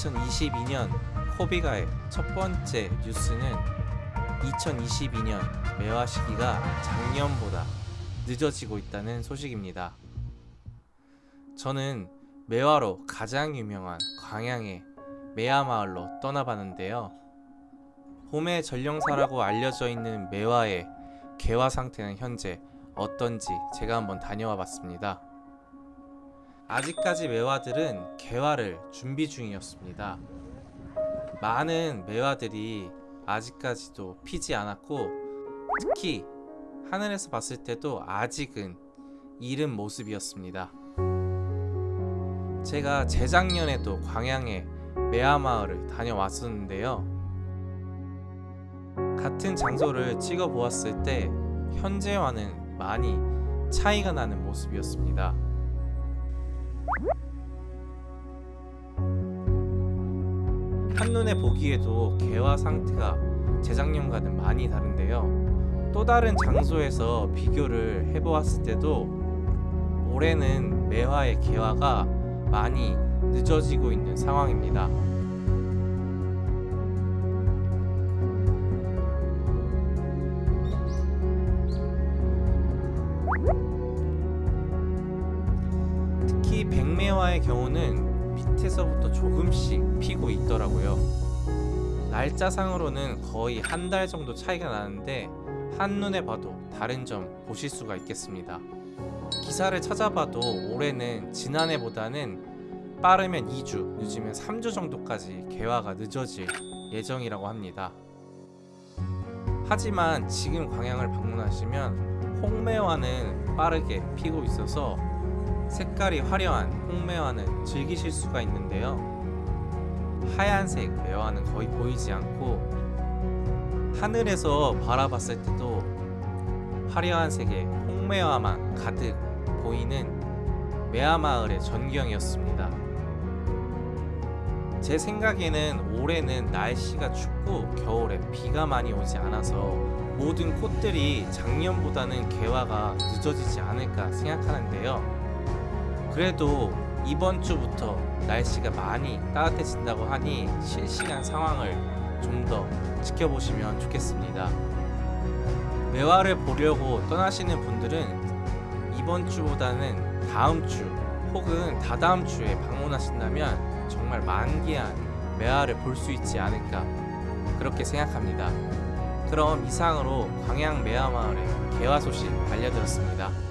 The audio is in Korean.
2022년 코비가의 첫 번째 뉴스는 2022년 매화 시기가 작년보다 늦어지고 있다는 소식입니다. 저는 매화로 가장 유명한 광양의 매화마을로 떠나봤는데요. 봄의 전령사라고 알려져 있는 매화의 개화 상태는 현재 어떤지 제가 한번 다녀와 봤습니다. 아직까지 매화들은 개화를 준비 중이었습니다. 많은 매화들이 아직까지도 피지 않았고 특히 하늘에서 봤을 때도 아직은 이른 모습이었습니다. 제가 재작년에도 광양의 매화마을을 다녀왔었는데요. 같은 장소를 찍어 보았을 때 현재와는 많이 차이가 나는 모습이었습니다. 한눈에 보기에도 개화 상태가 재작년과는 많이 다른데요. 또 다른 장소에서 비교를 해보았을 때도 올해는 매화의 개화가 많이 늦어지고 있는 상황입니다. 백매화의 경우는 밑에서부터 조금씩 피고 있더라고요. 날짜상으로는 거의 한 달 정도 차이가 나는데 한눈에 봐도 다른 점 보실 수가 있겠습니다. 기사를 찾아봐도 올해는 지난해보다는 빠르면 2주, 늦으면 3주 정도까지 개화가 늦어질 예정이라고 합니다. 하지만 지금 광양을 방문하시면 홍매화는 빠르게 피고 있어서 색깔이 화려한 홍매화는 즐기실 수가 있는데요. 하얀색 매화는 거의 보이지 않고 하늘에서 바라봤을 때도 화려한 색의 홍매화만 가득 보이는 매화마을의 전경이었습니다. 제 생각에는 올해는 날씨가 춥고 겨울에 비가 많이 오지 않아서 모든 꽃들이 작년보다는 개화가 늦어지지 않을까 생각하는데요. 그래도 이번 주부터 날씨가 많이 따뜻해진다고 하니 실시간 상황을 좀 더 지켜보시면 좋겠습니다. 매화를 보려고 떠나시는 분들은 이번 주보다는 다음 주 혹은 다다음 주에 방문하신다면 정말 만개한 매화를 볼 수 있지 않을까 그렇게 생각합니다. 그럼 이상으로 광양 매화마을의 개화 소식 알려드렸습니다.